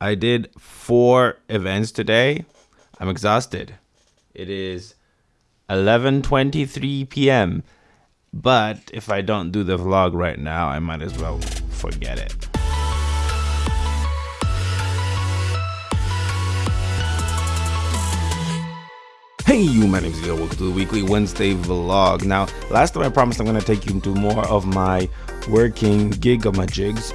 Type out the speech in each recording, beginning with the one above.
I did four events today. I'm exhausted. It is 11:23 p.m. But if I don't do the vlog right now, I might as well forget it. Hey you, my name is Leo. Welcome to the weekly Wednesday vlog. Now, last time I promised I'm going to take you into more of my working gig of my jigs.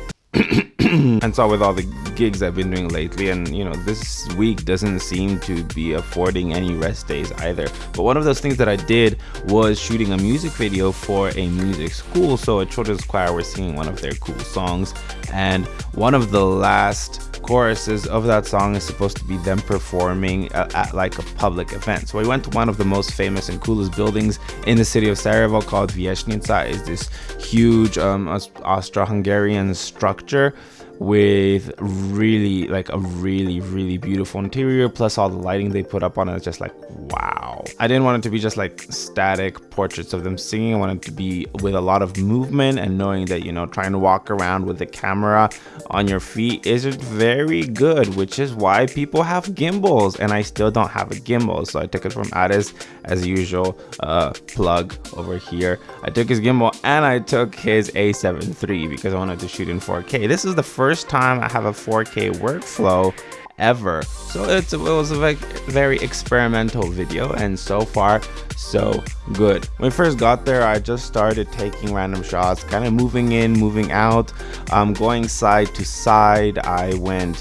and so with all the gigs I've been doing lately and you know this week doesn't seem to be affording any rest days either but one of those things that I did was shooting a music video for a music school so a children's choir was singing one of their cool songs and one of the last choruses of that song is supposed to be them performing at, at, like a public event. So we went to one of the most famous and coolest buildings in the city of Sarajevo called Vijećnica. is this huge um, Austro-Hungarian structure with really like a really really beautiful interior plus all the lighting they put up on it just like wow. I didn't want it to be just like static portraits of them singing. I wanted to be with a lot of movement and knowing that you know trying to walk around with the camera on your feet isn't very good which is why people have gimbals and i still don't have a gimbal. So i took it from Addis as usual uh plug over here. I took his gimbal and i took his a7 III because i wanted to shoot in 4k this is the first first time I have a 4K workflow ever. So it was a very experimental video and so far so good. When I first got there, I just started taking random shots, kind of moving in, moving out, um, going side to side. I went,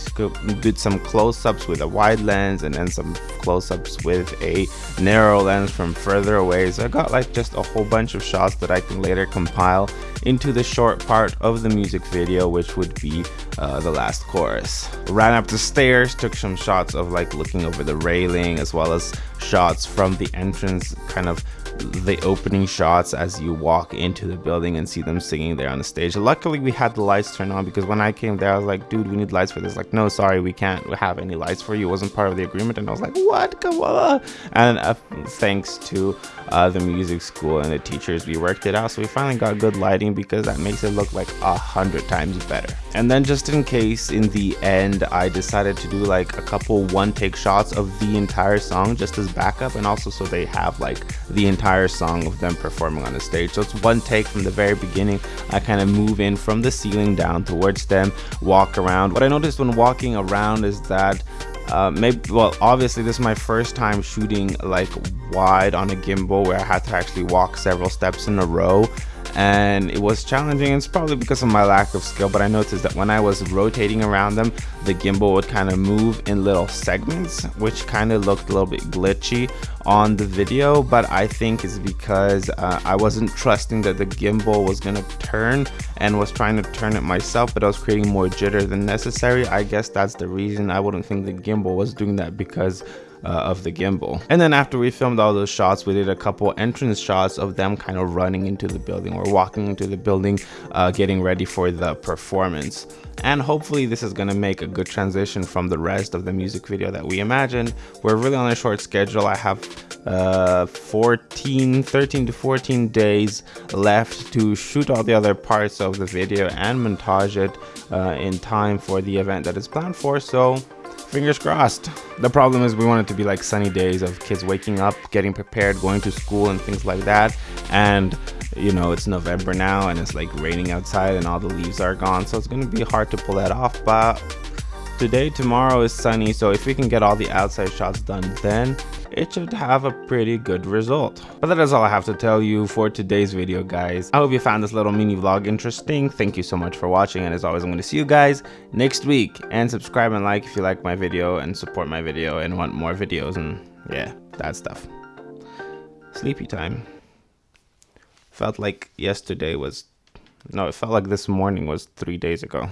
did some close-ups with a wide lens and then some close-ups with a narrow lens from further away. So I got like just a whole bunch of shots that I can later compile into the short part of the music video, which would be uh, the last chorus. Ran up the stairs, took some shots of like looking over the railing as well as shots from the entrance kind of the opening shots as you walk into the building and see them singing there on the stage. Luckily, we had the lights turned on because when I came there, I was like, dude, we need lights for this. Like, no, sorry, we can't have any lights for you. It wasn't part of the agreement. And I was like, what? Come on. And uh, thanks to uh, the music school and the teachers, we worked it out. So we finally got good lighting because that makes it look like a hundred times better. And then just in case, in the end, I decided to do like a couple one take shots of the entire song just as backup and also so they have like the entire entire song of them performing on the stage. So it's one take from the very beginning. I kind of move in from the ceiling down towards them, walk around. What I noticed when walking around is that uh, maybe well obviously this is my first time shooting like wide on a gimbal where I had to actually walk several steps in a row and it was challenging it's probably because of my lack of skill but i noticed that when i was rotating around them the gimbal would kind of move in little segments which kind of looked a little bit glitchy on the video but i think it's because uh, i wasn't trusting that the gimbal was to turn and was trying to turn it myself but i was creating more jitter than necessary. I guess that's the reason i wouldn't think the gimbal was doing that because uh, of the gimbal. And then after we filmed all those shots, we did a couple entrance shots of them kind of running into the building or walking into the building, uh, getting ready for the performance. And hopefully this is gonna make a good transition from the rest of the music video that we imagined. We're really on a short schedule. I have uh, 14, 13 to 14 days left to shoot all the other parts of the video and montage it uh, in time for the event that is planned for. So fingers crossed. The problem is we want it to be like sunny days of kids waking up, getting prepared, going to school and things like that. And you know, it's November now and it's like raining outside and all the leaves are gone. So it's going to be hard to pull that off. But today, tomorrow is sunny. So if we can get all the outside shots done then, it should have a pretty good result. But that is all I have to tell you for today's video guys. I hope you found this little mini vlog interesting. Thank you so much for watching and as always I'm going to see you guys next week. And subscribe and like if you like my video and support my video and want more videos and yeah, that stuff. Sleepy time. Felt like yesterday was, no it felt like this morning was three days ago.